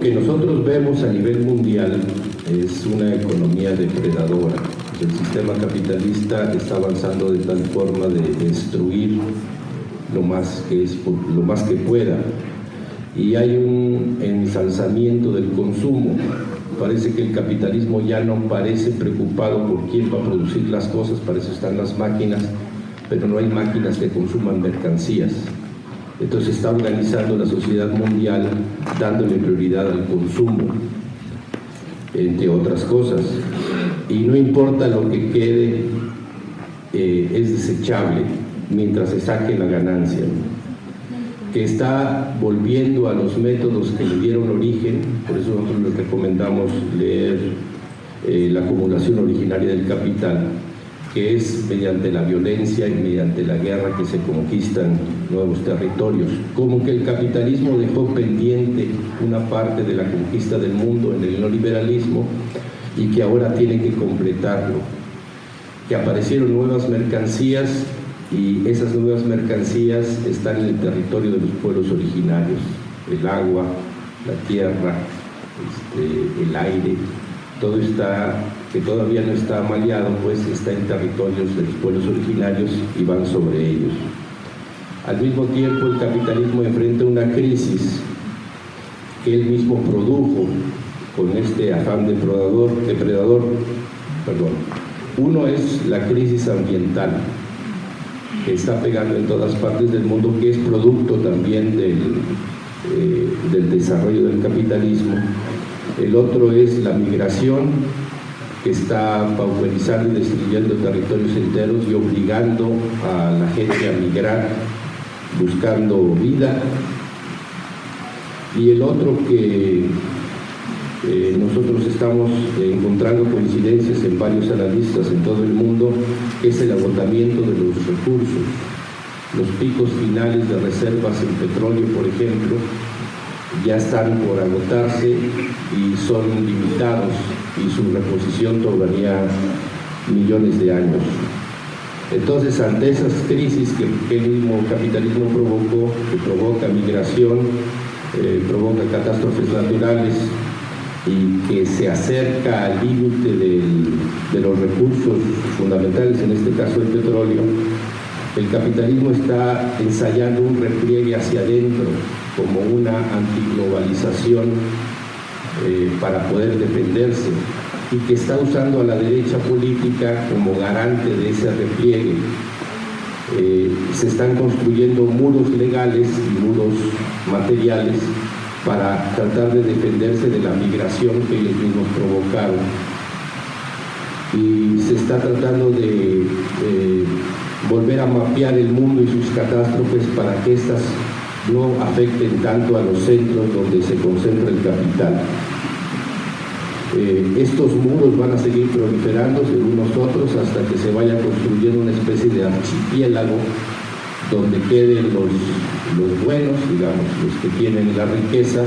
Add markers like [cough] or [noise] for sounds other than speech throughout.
que nosotros vemos a nivel mundial es una economía depredadora. El sistema capitalista está avanzando de tal forma de destruir lo más que, es, lo más que pueda. Y hay un ensalzamiento del consumo. Parece que el capitalismo ya no parece preocupado por quién va a producir las cosas, para eso están las máquinas, pero no hay máquinas que consuman mercancías. Entonces está organizando la sociedad mundial dándole prioridad al consumo, entre otras cosas. Y no importa lo que quede, eh, es desechable mientras se saque la ganancia. Que está volviendo a los métodos que le dieron origen, por eso nosotros les recomendamos leer eh, la acumulación originaria del capital, que es mediante la violencia y mediante la guerra que se conquistan nuevos territorios. Como que el capitalismo dejó pendiente una parte de la conquista del mundo en el neoliberalismo y que ahora tiene que completarlo. Que aparecieron nuevas mercancías y esas nuevas mercancías están en el territorio de los pueblos originarios. El agua, la tierra, este, el aire, todo está, que todavía no está maleado, pues está en territorios de los pueblos originarios y van sobre ellos. Al mismo tiempo el capitalismo enfrenta una crisis que él mismo produjo con este afán depredador, depredador perdón. Uno es la crisis ambiental, que está pegando en todas partes del mundo, que es producto también del, eh, del desarrollo del capitalismo el otro es la migración, que está pauperizando y destruyendo territorios enteros y obligando a la gente a migrar, buscando vida. Y el otro que eh, nosotros estamos encontrando coincidencias en varios analistas en todo el mundo, es el agotamiento de los recursos. Los picos finales de reservas en petróleo, por ejemplo, ya están por agotarse y son limitados y su reposición tomaría millones de años. Entonces, ante esas crisis que, el mismo capitalismo provocó, que provoca migración, eh, provoca catástrofes naturales y que se acerca al límite de los recursos fundamentales, en este caso el petróleo, el capitalismo está ensayando un repliegue hacia adentro como una antiglobalización eh, para poder defenderse y que está usando a la derecha política como garante de ese repliegue. Eh, se están construyendo muros legales y muros materiales para tratar de defenderse de la migración que ellos mismos provocaron. Y se está tratando de volver a mapear el mundo y sus catástrofes para que éstas no afecten tanto a los centros donde se concentra el capital. Eh, estos muros van a seguir proliferando según nosotros hasta que se vaya construyendo una especie de archipiélago donde queden los, los buenos, digamos, los que tienen la riqueza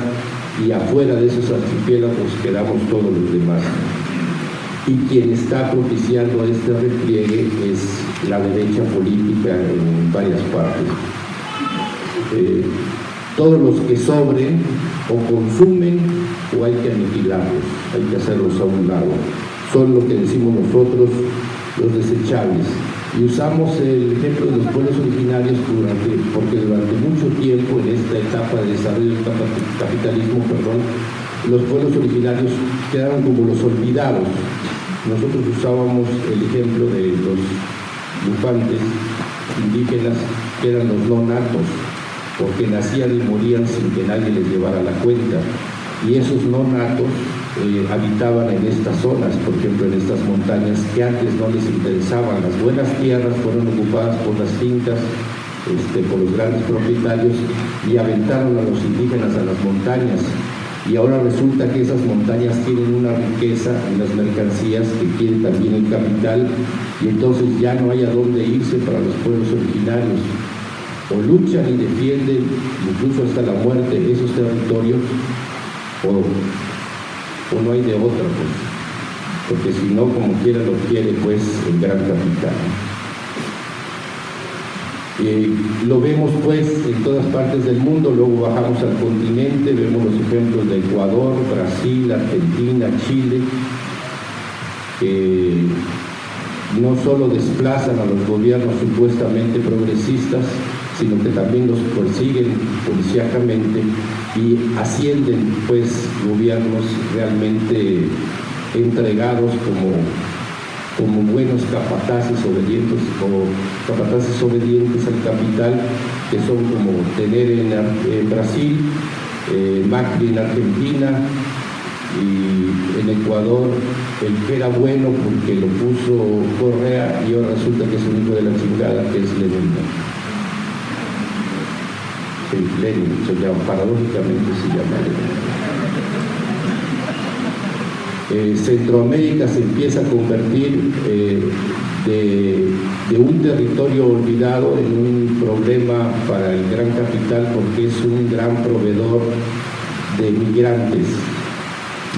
y afuera de esos archipiélagos quedamos todos los demás y quien está propiciando este repliegue es la derecha política en varias partes. Eh, todos los que sobren o consumen o hay que aniquilarlos, hay que hacerlos a un lado. Son lo que decimos nosotros los desechables. Y usamos el ejemplo de los pueblos originarios porque durante mucho tiempo en esta etapa de desarrollo del capitalismo, perdón, los pueblos originarios quedaron como los olvidados, nosotros usábamos el ejemplo de los bufantes indígenas que eran los no natos, porque nacían y morían sin que nadie les llevara la cuenta. Y esos no natos eh, habitaban en estas zonas, por ejemplo en estas montañas que antes no les interesaban. Las buenas tierras fueron ocupadas por las fincas, este, por los grandes propietarios y aventaron a los indígenas a las montañas y ahora resulta que esas montañas tienen una riqueza en las mercancías que quiere también el capital y entonces ya no hay a dónde irse para los pueblos originarios. O luchan y defienden, incluso hasta la muerte, esos territorios, o, no hay de otra, pues. porque si no, como quiera lo quiere, pues, el gran capital. Eh, lo vemos pues en todas partes del mundo, luego bajamos al continente, vemos los ejemplos de Ecuador, Brasil, Argentina, Chile, que no solo desplazan a los gobiernos supuestamente progresistas, sino que también los persiguen policíacamente y ascienden pues gobiernos realmente entregados como como buenos capataces obedientes o capataces obedientes al capital, que son como tener en, Brasil, eh, Macri en Argentina y en Ecuador el que era bueno porque lo puso Correa y ahora resulta que es un hijo de la chingada que es Lenin. Se llama, paradójicamente se llama Lenin. Eh, Centroamérica se empieza a convertir eh, de, un territorio olvidado en un problema para el gran capital porque es un gran proveedor de migrantes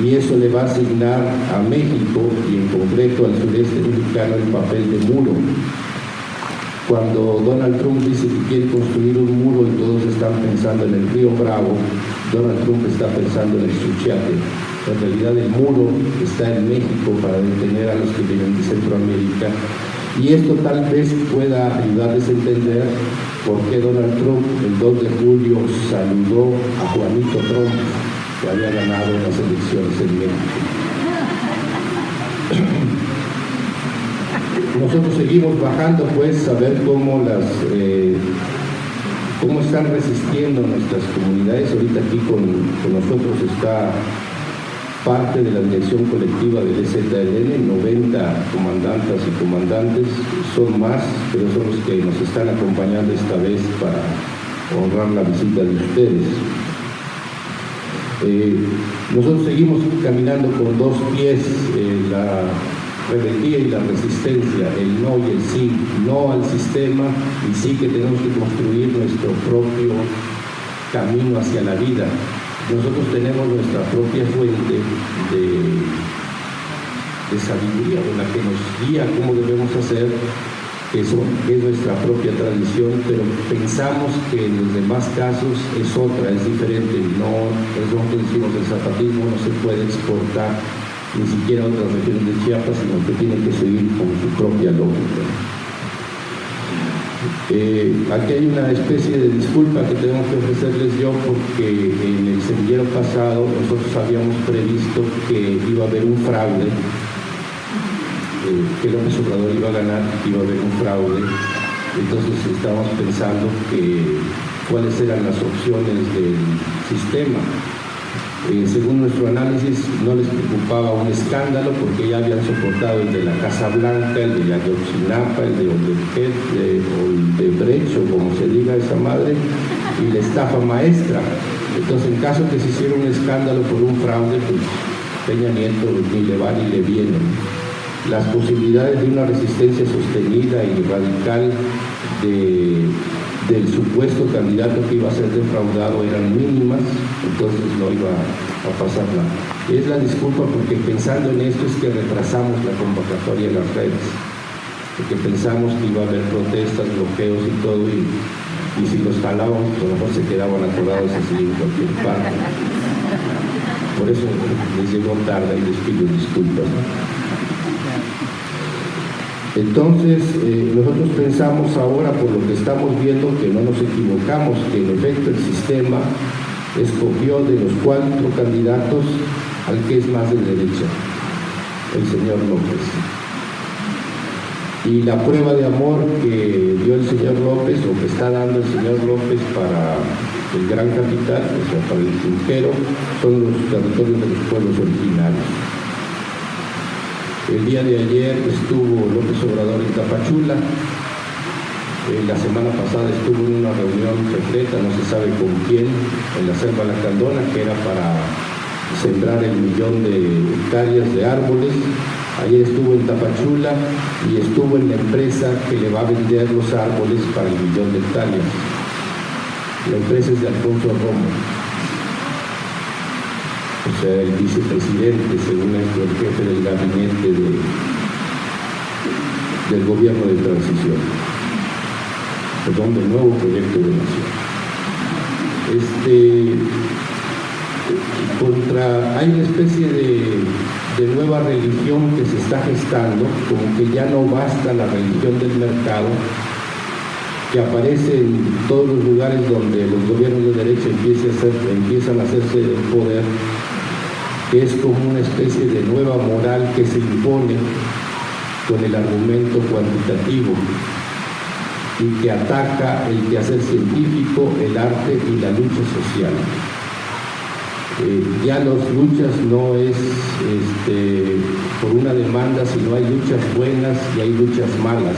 y eso le va a asignar a México y en concreto al sureste mexicano el papel de muro. Cuando Donald Trump dice que quiere construir un muro y todos están pensando en el río Bravo, Donald Trump está pensando en el Suchiate en realidad el muro está en México para detener a los que vienen de Centroamérica. Y esto tal vez pueda ayudarles a entender por qué Donald Trump el 2 de julio saludó a Juanito Trump, que había ganado las elecciones en México. Nosotros seguimos bajando pues a ver cómo las eh, cómo están resistiendo nuestras comunidades. Ahorita aquí con, nosotros está parte de la dirección colectiva del EZLN, 90 comandantas y comandantes, son más, pero son los que nos están acompañando esta vez para honrar la visita de ustedes. Eh, nosotros seguimos caminando con dos pies, eh, la y la resistencia, el no y el sí, no al sistema y sí que tenemos que construir nuestro propio camino hacia la vida, nosotros tenemos nuestra propia fuente de, sabiduría, de la que nos guía cómo debemos hacer, eso es nuestra propia tradición, pero pensamos que en los demás casos es otra, es diferente. No, es lo que decimos, el zapatismo no se puede exportar ni siquiera otras regiones de Chiapas, sino que tiene que seguir con su propia lógica. Eh, aquí hay una especie de disculpa que tengo que ofrecerles yo porque en el semillero pasado nosotros habíamos previsto que iba a haber un fraude, eh, que López Obrador iba a ganar, iba a haber un fraude. Entonces estábamos pensando que cuáles eran las opciones del sistema eh, según nuestro análisis, no les preocupaba un escándalo porque ya habían soportado el de la Casa Blanca, el de Ayotzinapa, el de Odebrecht, el de Brecho, como se diga esa madre, y la estafa maestra. Entonces, en caso que se hiciera un escándalo por un fraude, pues Peña Nieto ni le va ni le viene. Las posibilidades de una resistencia sostenida y radical de del supuesto candidato que iba a ser defraudado eran mínimas, entonces no iba a pasar nada. Es la disculpa porque pensando en esto es que retrasamos la convocatoria en las redes, porque pensamos que iba a haber protestas, bloqueos y todo, y, si los jalábamos, a lo mejor se quedaban atorados así en cualquier parte. Por eso les llegó tarde y les pido disculpas. Entonces, eh, nosotros pensamos ahora, por lo que estamos viendo, que no nos equivocamos, que en efecto el sistema escogió de los cuatro candidatos al que es más de derecha, el señor López. Y la prueba de amor que dio el señor López, o que está dando el señor López para el gran capital, o sea, para el Junquero, son los territorios de los pueblos originarios. El día de ayer estuvo López Obrador en Tapachula, eh, la semana pasada estuvo en una reunión secreta, no se sabe con quién, en la selva Lacandona, que era para sembrar el millón de hectáreas de árboles. Ayer estuvo en Tapachula y estuvo en la empresa que le va a vender los árboles para el millón de hectáreas. La empresa es de Alfonso Romo o sea, el vicepresidente, según el jefe del gabinete del gobierno de transición. perdón, del nuevo proyecto de nación. Este, contra, hay una especie de, nueva religión que se está gestando, como que ya no basta la religión del mercado, que aparece en todos los lugares donde los gobiernos de derecha empiezan a, empiezan a hacerse del poder, que es como una especie de nueva moral que se impone con el argumento cuantitativo y que ataca el quehacer científico, el arte y la lucha social. Eh, ya las luchas no es este, por una demanda, sino hay luchas buenas y hay luchas malas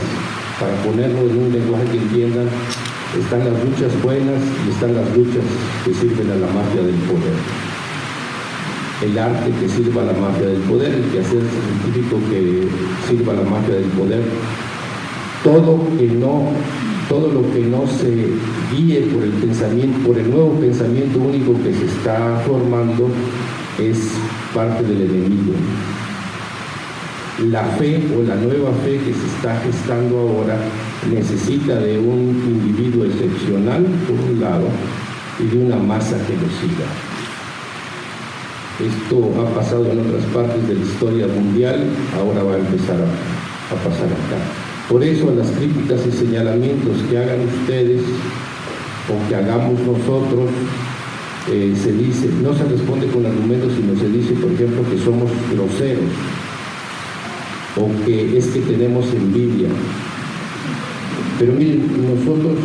para ponerlo en un lenguaje que entiendan, están las luchas buenas y están las luchas que sirven a la mafia del poder. El arte que sirva a la mafia del poder, el quehacer científico que sirva a la mafia del poder, todo que no todo lo que no se guíe por el pensamiento, por el nuevo pensamiento único que se está formando es parte del enemigo la fe o la nueva fe que se está gestando ahora necesita de un individuo excepcional, por un lado, y de una masa que. Esto ha pasado en otras partes de la historia mundial, ahora va a empezar a, pasar acá. Por eso las críticas y señalamientos que hagan ustedes o que hagamos nosotros, eh, se dice, no se responde con argumentos, sino se dice, por ejemplo, que somos groseros, o que es que tenemos envidia. Pero miren, nosotros,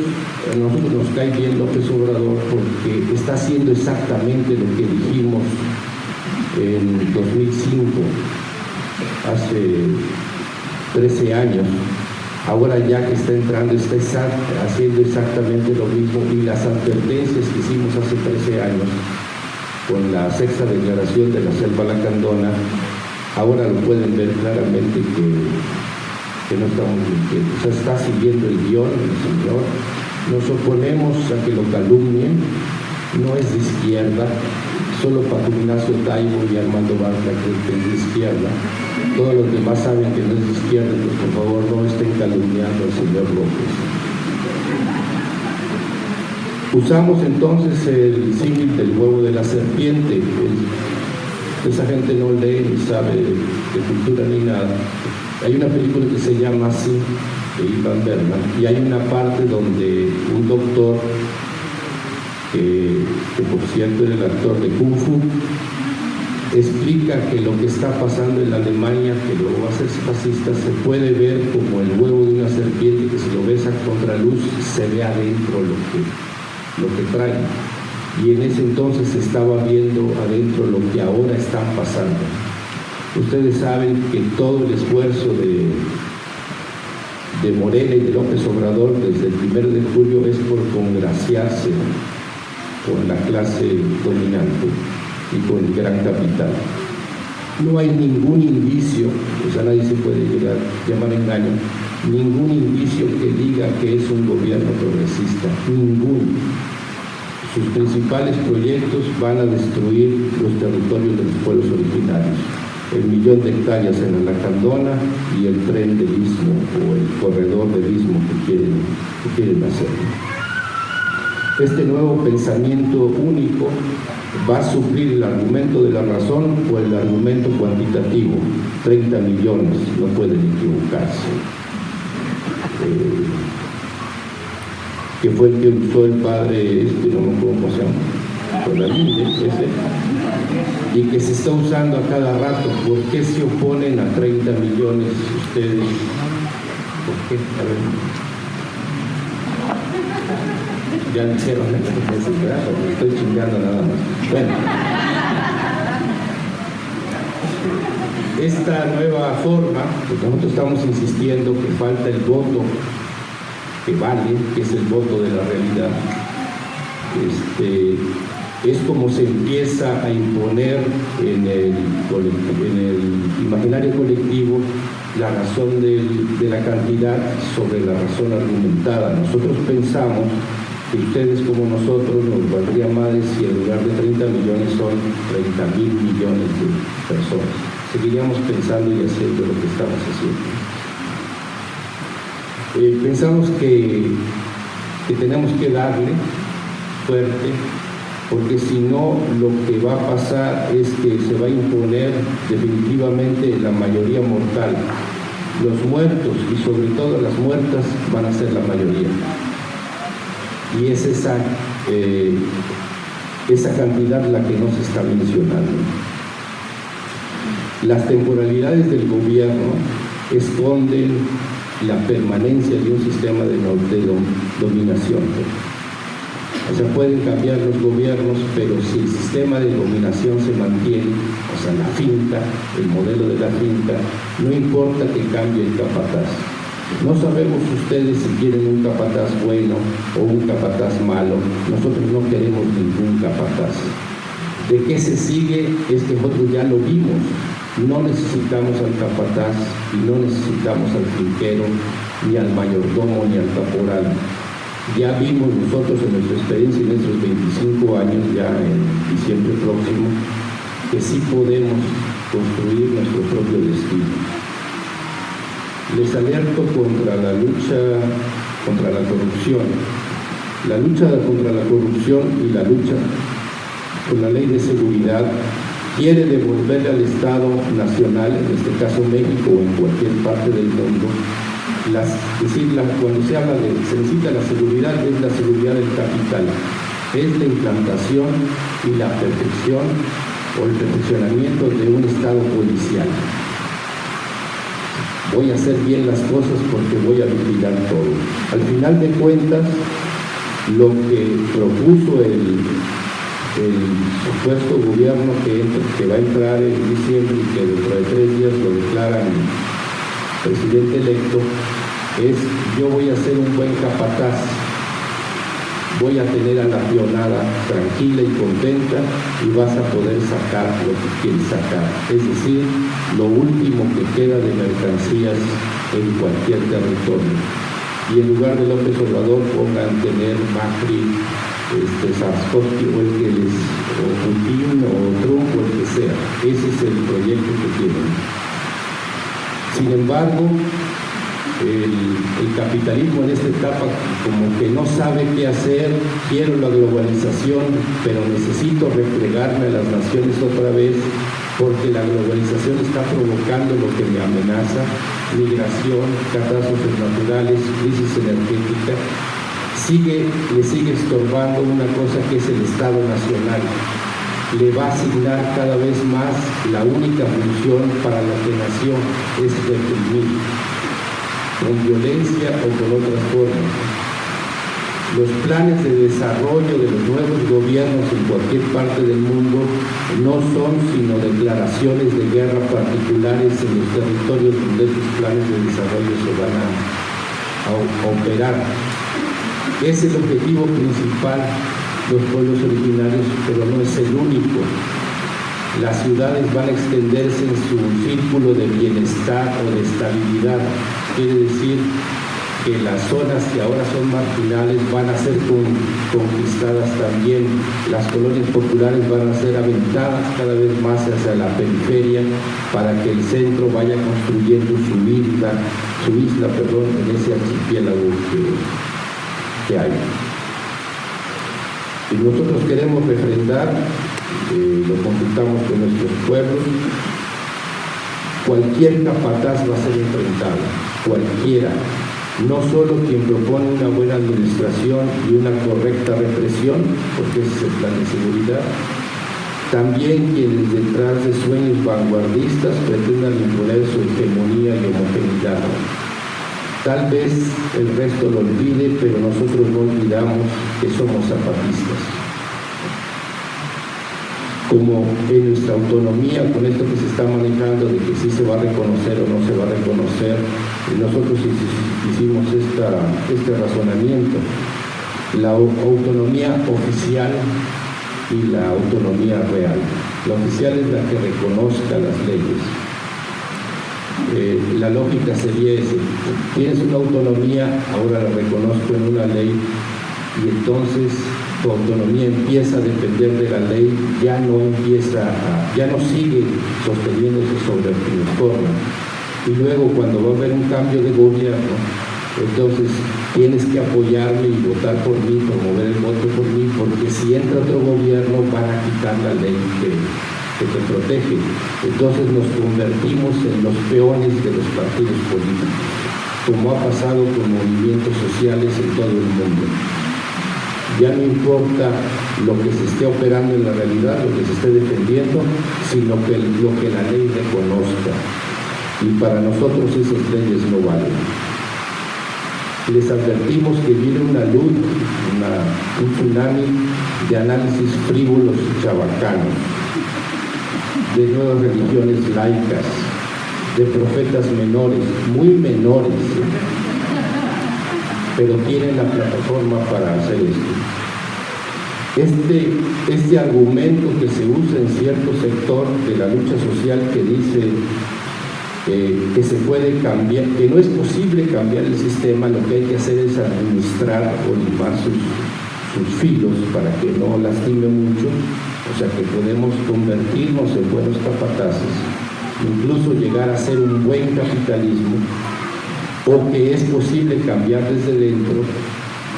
a nosotros nos cae bien López Obrador porque está haciendo exactamente lo que dijimos en 2005, hace 13 años. Ahora ya que está entrando, está haciendo exactamente lo mismo y las advertencias que hicimos hace 13 años con la sexta declaración de la selva lacandona ahora lo pueden ver claramente que, que no estamos mintiendo. O sea, está siguiendo el guion el Señor. Nos oponemos a que lo calumnien, no es de izquierda, solo Paco Ignacio Taibo y Armando Barca que es de izquierda. Todos los demás saben que no es de izquierda, pues por favor no estén calumniando al señor López. Usamos entonces el símil del huevo de la serpiente, esa gente no lee ni sabe de, cultura ni nada. Hay una película que se llama así, de Ivan Berman, y hay una parte donde un doctor, que, por cierto era el actor de Kung Fu, explica que lo que está pasando en la Alemania, que luego va a ser fascista, se puede ver como el huevo de una serpiente que si lo ves a contraluz se ve adentro lo que, lo que trae y en ese entonces se estaba viendo adentro lo que ahora están pasando. Ustedes saben que todo el esfuerzo de, de Morena y de López Obrador desde el 1 de julio es por congraciarse con la clase dominante y con el gran capital. No hay ningún indicio, o sea, nadie se puede llegar, llamar engaño, ningún indicio que diga que es un gobierno progresista, ningún sus principales proyectos van a destruir los territorios de los pueblos originarios, el millón de hectáreas en la y el tren del istmo o el corredor del istmo que quieren, que quieren hacer. Este nuevo pensamiento único va a suplir el argumento de la razón o el argumento cuantitativo. 30 millones, no pueden equivocarse. Eh, que fue el que usó el padre, este, no me acuerdo cómo se llama, y que se está usando a cada rato. ¿Por qué se oponen a 30 millones ustedes? ¿Por qué? Ya dijeron, me estoy chingando nada más. Bueno. Esta nueva forma, pues nosotros estamos insistiendo que falta el voto que vale, que es el voto de la realidad. Este, es como se empieza a imponer en el imaginario colectivo la razón de la cantidad sobre la razón argumentada. Nosotros pensamos que ustedes como nosotros nos valdría más si en lugar de 30 millones son 30 mil millones de personas. Seguiríamos pensando y haciendo lo que estamos haciendo. Eh, pensamos que que tenemos que darle fuerte, porque si no lo que va a pasar es que se va a imponer definitivamente la mayoría mortal. Los muertos y sobre todo las muertas van a ser la mayoría. Y es esa, eh, esa cantidad la que no se está mencionando. Las temporalidades del gobierno esconden la permanencia de un sistema de, dominación. O sea, pueden cambiar los gobiernos, pero si el sistema de dominación se mantiene, o sea, la finca, el modelo de la finca, no importa que cambie el capataz. No sabemos ustedes si quieren un capataz bueno o un capataz malo. Nosotros no queremos ningún capataz. ¿De qué se sigue? Es que nosotros ya lo vimos. No necesitamos al capataz y no necesitamos al finquero, ni al mayordomo, ni al caporal. Ya vimos nosotros en nuestra experiencia, en nuestros 25 años, ya en diciembre próximo, que sí podemos construir nuestro propio destino. Les alerto contra la lucha contra la corrupción. La lucha contra la corrupción y la lucha con la ley de seguridad quiere devolverle al Estado nacional, en este caso México o en cualquier parte del mundo, las, decir, cuando se habla de, se necesita la seguridad, es la seguridad del capital, es la implantación y la perfección o el perfeccionamiento de un Estado policial. Voy a hacer bien las cosas porque voy a vigilar todo. Al final de cuentas, lo que propuso el, supuesto gobierno que, que va a entrar en diciembre y que dentro de tres días lo declaran presidente electo, es yo voy a ser un buen capataz, voy a tener a la pionada tranquila y contenta y vas a poder sacar lo que quieres sacar, es decir, lo último que queda de mercancías en cualquier territorio. Y en lugar de López Obrador pongan tener Macri este, Sarskovsky o el que les, o Putin o Trump o el que sea. Ese es el proyecto que tienen. Sin embargo, el, capitalismo en esta etapa como que no sabe qué hacer, quiero la globalización, pero necesito replegarme a las naciones otra vez porque la globalización está provocando lo que me amenaza, migración, catástrofes naturales, crisis energética, sigue, le sigue estorbando una cosa que es el Estado Nacional. Le va a asignar cada vez más la única función para la que nació, es reprimir, con violencia o con otras formas. Los planes de desarrollo de los nuevos gobiernos en cualquier parte del mundo no son sino declaraciones de guerra particulares en los territorios donde esos planes de desarrollo se van a, a operar es el objetivo principal de los pueblos originarios, pero no es el único. Las ciudades van a extenderse en su círculo de bienestar o de estabilidad. Quiere decir que las zonas que ahora son marginales van a ser conquistadas también. Las colonias populares van a ser aventadas cada vez más hacia la periferia para que el centro vaya construyendo su isla, su isla perdón, en ese archipiélago que, hay. Y nosotros queremos refrendar, eh, lo consultamos con nuestros pueblos, cualquier capataz va a ser enfrentado, cualquiera, no solo quien propone una buena administración y una correcta represión, porque es el plan de seguridad, también quienes detrás de sueños vanguardistas pretendan imponer su hegemonía y homogeneidad. Tal vez el resto lo olvide, pero nosotros no olvidamos que somos zapatistas. Como en nuestra autonomía, con esto que se está manejando de que sí se va a reconocer o no se va a reconocer, nosotros hicimos este razonamiento. La autonomía oficial y la autonomía real. La oficial es la que reconozca las leyes eh, la lógica sería ese. Tienes una autonomía, ahora la reconozco en una ley, y entonces tu autonomía empieza a depender de la ley, ya no empieza a, ya no sigue sosteniéndose sobre el forma. Y luego cuando va a haber un cambio de gobierno, Entonces tienes que apoyarme y votar por mí, promover el voto por mí, porque si entra otro gobierno van a quitar la ley que te protege. Entonces nos convertimos en los peones de los partidos políticos, como ha pasado con movimientos sociales en todo el mundo. Ya no importa lo que se esté operando en la realidad, lo que se esté defendiendo, sino que lo que la ley reconozca. Y para nosotros esas leyes no valen les advertimos que viene una luz, un tsunami de análisis frívolos chabacanos, de nuevas religiones laicas, de profetas menores, muy menores, pero tienen la plataforma para hacer esto. Este, este argumento que se usa en cierto sector de la lucha social que dice que se puede cambiar, que no es posible cambiar el sistema, lo que hay que hacer es administrar o limar sus, sus filos para que no lastime mucho, o sea que podemos convertirnos en buenos capataces, incluso llegar a ser un buen capitalismo, o que es posible cambiar desde dentro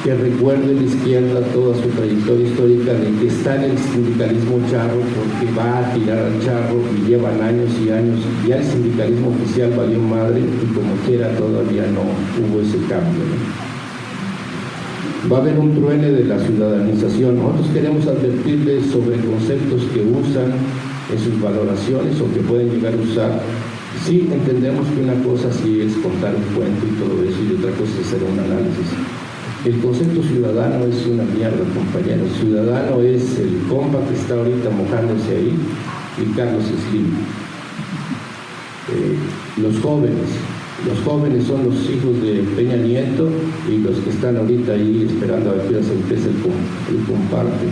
que recuerde la izquierda toda su trayectoria histórica de que está en el sindicalismo charro porque va a tirar al charro y llevan años y años. Ya el sindicalismo oficial valió madre y como quiera todavía no hubo ese cambio. Va a haber un truene de la ciudadanización. Nosotros queremos advertirles sobre conceptos que usan en sus valoraciones o que pueden llegar a usar Sí, entendemos que una cosa sí es contar un cuento y todo eso, y otra cosa es hacer un análisis. El concepto ciudadano es una mierda, compañeros. Ciudadano es el compa que está ahorita mojándose ahí y Carlos Slim. Eh, los jóvenes, los jóvenes son los hijos de Peña Nieto y los que están ahorita ahí esperando a ver que se empiece el, el comparte.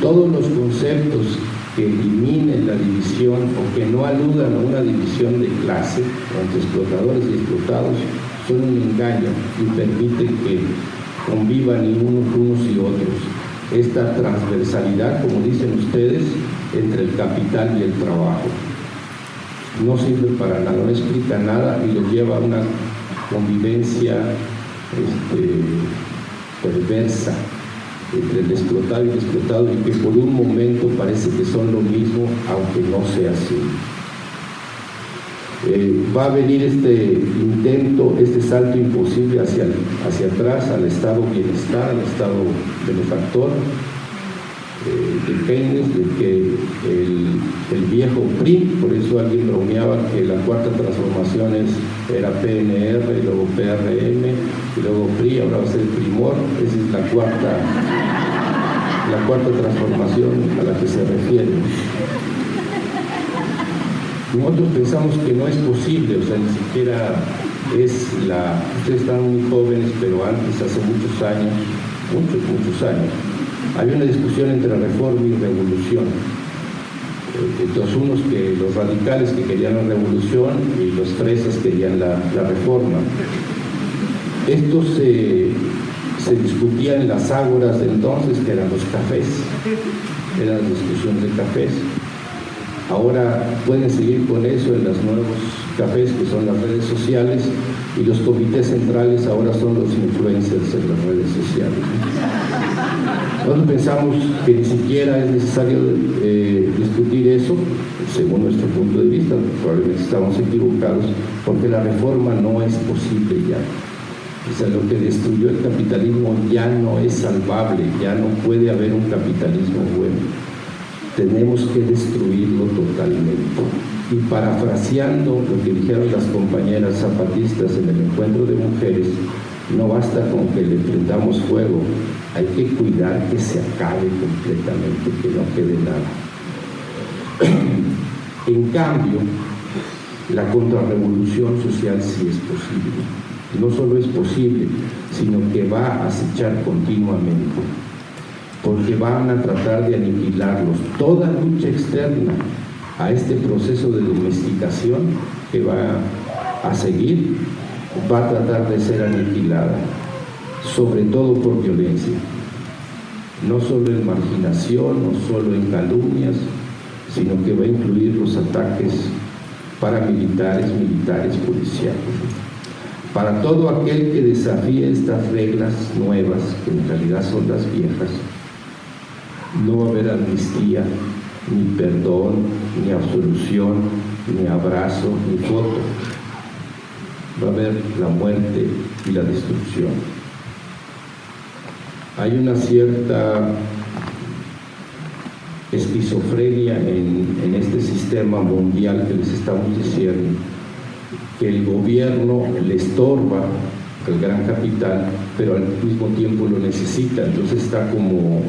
Todos los conceptos que eliminen la división o que no aludan a una división de clase entre explotadores y explotados son un engaño y permiten que convivan unos, unos y otros. Esta transversalidad, como dicen ustedes, entre el capital y el trabajo. No sirve para nada, no explica nada y lo lleva a una convivencia este, perversa entre el explotado y el explotado y que por un momento parece que son lo mismo, aunque no sea así. Eh, va a venir este intento, este salto imposible hacia, hacia atrás, al estado bienestar, al estado benefactor, eh, depende de que el, viejo PRI, por eso alguien bromeaba que la cuarta transformación era PNR, y luego PRM, y luego PRI, ahora va a ser Primor, esa es la cuarta, la cuarta transformación a la que se refiere. Nosotros pensamos que no es posible, o sea, ni siquiera es la... Ustedes están muy jóvenes, pero antes, hace muchos años, muchos, muchos años, había una discusión entre reforma y revolución. Eh, entonces, unos que los radicales que querían la revolución y los fresas querían la, reforma. Esto se, se discutía en las ágoras de entonces, que eran los cafés, eran discusiones de cafés. Ahora pueden seguir con eso en los nuevos cafés que son las redes sociales y los comités centrales ahora son los influencers en las redes sociales. Nosotros pensamos que ni siquiera es necesario eh, discutir eso, según nuestro punto de vista, probablemente estamos equivocados, porque la reforma no es posible ya. O sea, lo que destruyó el capitalismo ya no es salvable, ya no puede haber un capitalismo bueno tenemos que destruirlo totalmente. Y parafraseando lo que dijeron las compañeras zapatistas en el encuentro de mujeres, no basta con que le prendamos fuego, hay que cuidar que se acabe completamente, que no quede nada. [clears throat] en cambio, la contrarrevolución social sí es posible. No solo es posible, sino que va a acechar continuamente porque van a tratar de aniquilarlos. Toda lucha externa a este proceso de domesticación que va a seguir va a tratar de ser aniquilada, sobre todo por violencia. No solo en marginación, no solo en calumnias, sino que va a incluir los ataques paramilitares, militares, policiales. Para todo aquel que desafíe estas reglas nuevas, que en realidad son las viejas, no va a haber amnistía, ni perdón, ni absolución, ni abrazo, ni foto. Va a haber la muerte y la destrucción. Hay una cierta esquizofrenia en, en este sistema mundial que les estamos diciendo, que el gobierno le estorba al gran capital, pero al mismo tiempo lo necesita, entonces está como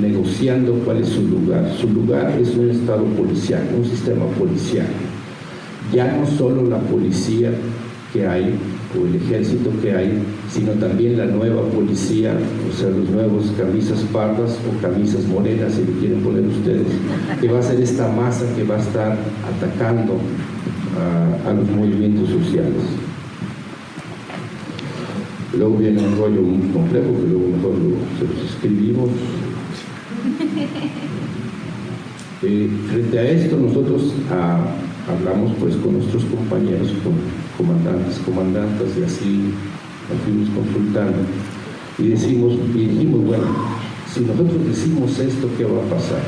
negociando cuál es su lugar. Su lugar es un estado policial, un sistema policial. Ya no solo la policía que hay, o el ejército que hay, sino también la nueva policía, o sea, los nuevos camisas pardas o camisas morenas, si lo quieren poner ustedes, que va a ser esta masa que va a estar atacando a, los movimientos sociales. Luego viene un rollo muy complejo, que luego mejor se los escribimos, eh, frente a esto nosotros ah, hablamos pues con nuestros compañeros, con comandantes, comandantes y así nos fuimos consultando y decimos, y dijimos, bueno, si nosotros decimos esto, ¿qué va a pasar?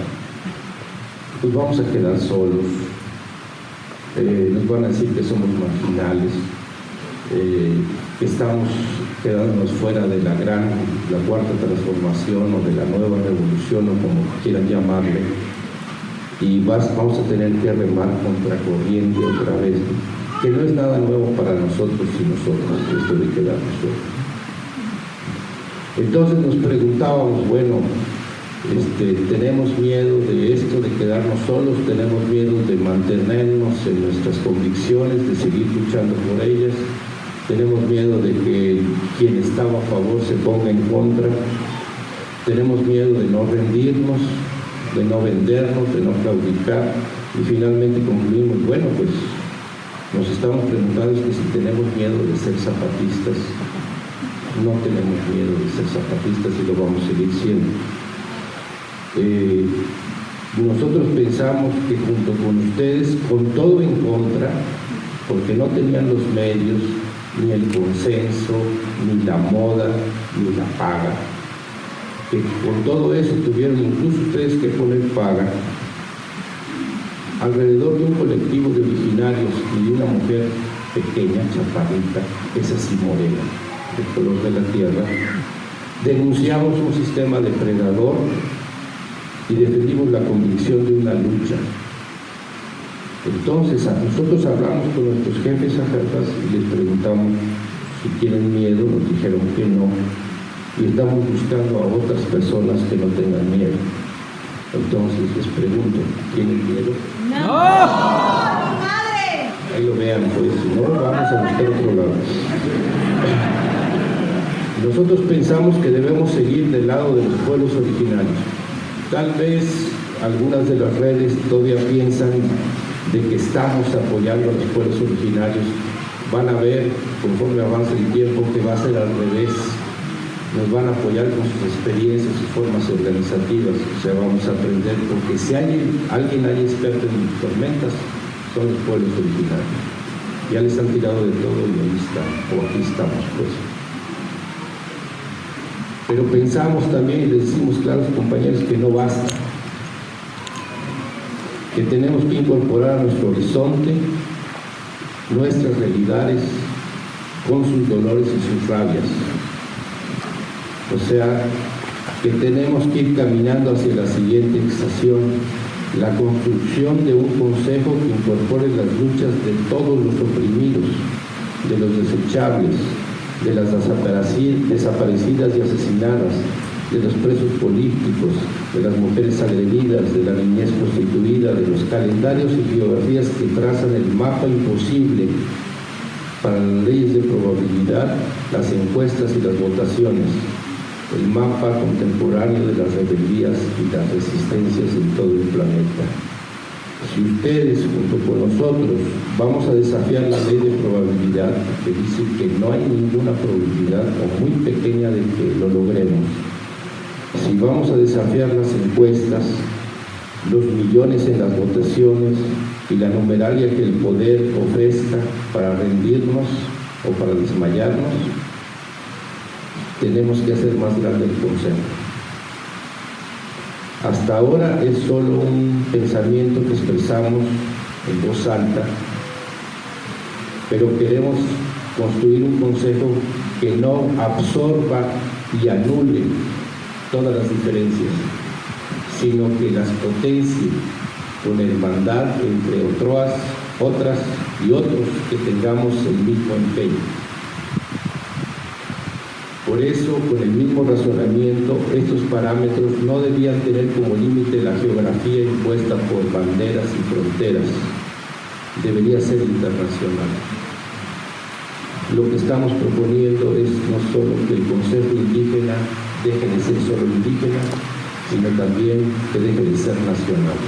Pues vamos a quedar solos, eh, nos van a decir que somos marginales, eh, que estamos quedándonos fuera de la gran, la cuarta transformación o de la nueva revolución o como quieran llamarle, y vamos a tener que remar contra corriente otra vez, que no es nada nuevo para nosotros y nosotros, esto de quedarnos solos. Entonces nos preguntábamos, bueno, este, tenemos miedo de esto, de quedarnos solos, tenemos miedo de mantenernos en nuestras convicciones, de seguir luchando por ellas, tenemos miedo de que quien estaba a favor se ponga en contra, tenemos miedo de no rendirnos, de no vendernos, de no claudicar y finalmente concluimos, bueno, pues nos estamos preguntando que si tenemos miedo de ser zapatistas, no tenemos miedo de ser zapatistas y lo vamos a seguir siendo. Eh, nosotros pensamos que junto con ustedes, con todo en contra, porque no tenían los medios, ni el consenso, ni la moda, ni la paga. Que con todo eso tuvieron incluso ustedes que poner paga alrededor de un colectivo de originarios y de una mujer pequeña, chaparrita, es así morena, de color de la tierra, denunciamos un sistema depredador y defendimos la convicción de una lucha. Entonces, nosotros hablamos con nuestros jefes a y les preguntamos si tienen miedo, nos dijeron que no, y estamos buscando a otras personas que no tengan miedo. Entonces les pregunto, ¿tienen miedo? ¡No! ¡Madre! Ahí lo vean, pues, si no, vamos a buscar otro lado. Nosotros pensamos que debemos seguir del lado de los pueblos originarios. Tal vez algunas de las redes todavía piensan de que estamos apoyando a los pueblos originarios, van a ver, conforme avance el tiempo, que va a ser al revés. Nos van a apoyar con sus experiencias y formas organizativas, o sea, vamos a aprender, porque si hay, alguien hay experto en tormentas, son los pueblos originarios. Ya les han tirado de todo y ahí están, o aquí estamos, pues. Pero pensamos también y decimos claros compañeros que no basta que tenemos que incorporar a nuestro horizonte nuestras realidades con sus dolores y sus rabias. O sea, que tenemos que ir caminando hacia la siguiente estación, la construcción de un consejo que incorpore las luchas de todos los oprimidos, de los desechables, de las desaparecidas y asesinadas, de los presos políticos, de las mujeres agredidas, de la niñez constituida, de los calendarios y biografías que trazan el mapa imposible para las leyes de probabilidad, las encuestas y las votaciones, el mapa contemporáneo de las rebeldías y las resistencias en todo el planeta. Si ustedes, junto con nosotros, vamos a desafiar la ley de probabilidad, que dice que no hay ninguna probabilidad o muy pequeña de que lo logremos, si vamos a desafiar las encuestas, los millones en las votaciones y la numeralia que el poder ofrezca para rendirnos, o para desmayarnos, tenemos que hacer más grande el consejo. Hasta ahora es solo un pensamiento que expresamos en voz alta, pero queremos construir un consejo que no absorba y anule todas las diferencias, sino que las potencie con hermandad entre otras, otras y otros que tengamos el mismo empeño. Por eso, con el mismo razonamiento, estos parámetros no debían tener como límite la geografía impuesta por banderas y fronteras. Debería ser internacional. Lo que estamos proponiendo es no solo que el Consejo Indígena deje de ser solo indígena, sino también que deje de ser nacional.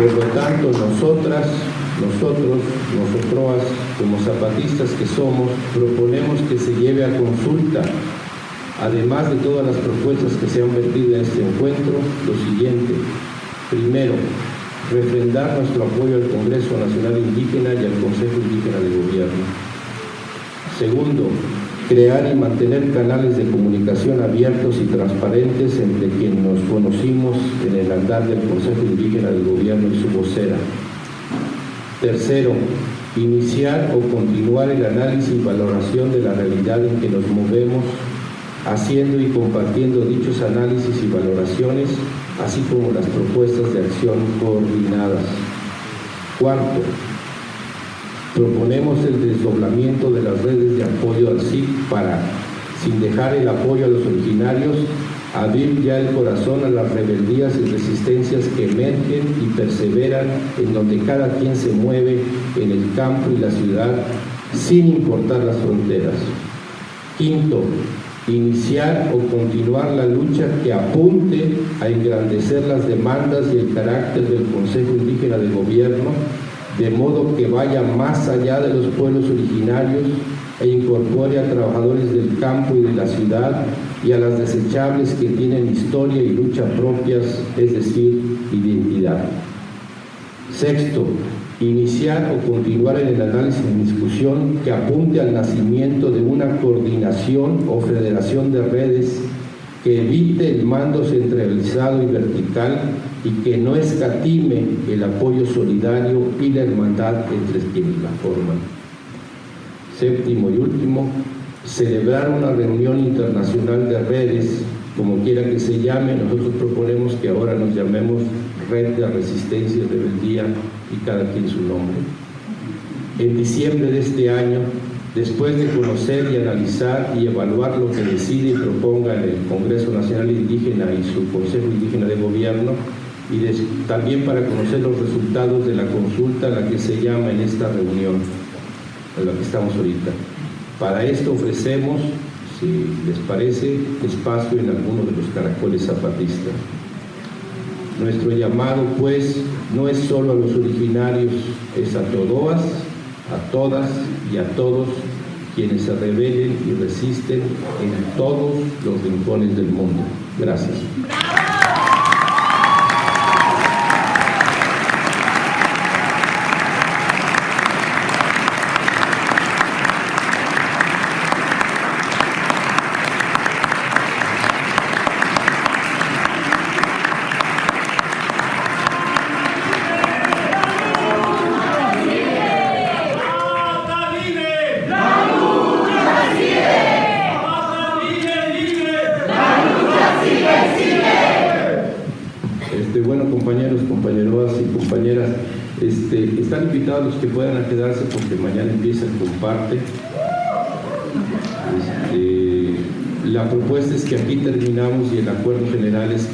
Por lo tanto, nosotras, nosotros, nosotros como zapatistas que somos, proponemos que se lleve a consulta, además de todas las propuestas que se han vertido en este encuentro, lo siguiente. Primero, refrendar nuestro apoyo al Congreso Nacional Indígena y al Consejo Indígena de Gobierno. Segundo, crear y mantener canales de comunicación abiertos y transparentes entre quienes nos conocimos en el andar del Consejo Indígena del Gobierno y su vocera. Tercero, iniciar o continuar el análisis y valoración de la realidad en que nos movemos, haciendo y compartiendo dichos análisis y valoraciones, así como las propuestas de acción coordinadas. Cuarto, Proponemos el desdoblamiento de las redes de apoyo al SIC para, sin dejar el apoyo a los originarios, abrir ya el corazón a las rebeldías y resistencias que emergen y perseveran en donde cada quien se mueve en el campo y la ciudad sin importar las fronteras. Quinto, iniciar o continuar la lucha que apunte a engrandecer las demandas y el carácter del Consejo Indígena de Gobierno de modo que vaya más allá de los pueblos originarios e incorpore a trabajadores del campo y de la ciudad y a las desechables que tienen historia y lucha propias, es decir, identidad. Sexto, iniciar o continuar en el análisis y discusión que apunte al nacimiento de una coordinación o federación de redes que evite el mando centralizado y vertical y que no escatime el apoyo solidario y la hermandad entre quienes la forman. Séptimo y último, celebrar una reunión internacional de redes, como quiera que se llame, nosotros proponemos que ahora nos llamemos Red de Resistencia y Rebeldía y cada quien su nombre. En diciembre de este año después de conocer y analizar y evaluar lo que decide y proponga el Congreso Nacional Indígena y su Consejo Indígena de Gobierno, y también para conocer los resultados de la consulta a la que se llama en esta reunión, en la que estamos ahorita. Para esto ofrecemos, si les parece, espacio en alguno de los caracoles zapatistas. Nuestro llamado, pues, no es solo a los originarios, es a a todas y a todos quienes se rebelen y resisten en todos los rincones del mundo. Gracias.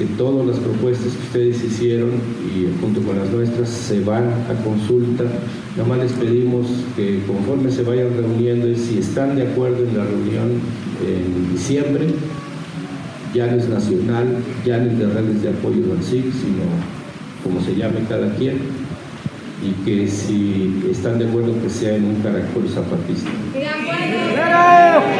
Que todas las propuestas que ustedes hicieron y junto con las nuestras se van a consulta. Nada más les pedimos que conforme se vayan reuniendo y si están de acuerdo en la reunión en diciembre, ya no es nacional, ya no es de redes de apoyo del SIC, sino como se llame cada quien, y que si están de acuerdo que sea en un caracol zapatista. ¡De acuerdo!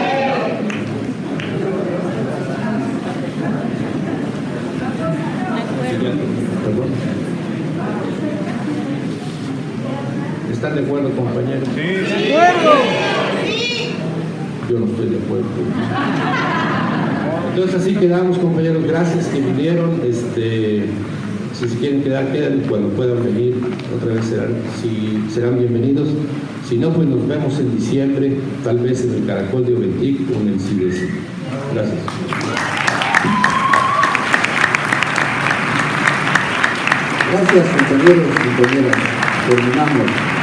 ¿Están de acuerdo, compañeros? ¡De acuerdo! Yo no estoy de acuerdo. Entonces así quedamos, compañeros. Gracias que vinieron. Este, si se quieren quedar, quedan. Cuando puedan venir, otra vez serán, si, serán bienvenidos. Si no, pues nos vemos en diciembre, tal vez en el Caracol de Oventic o en el CIDES. Gracias. Gracias compañeros y compañeras. Terminamos.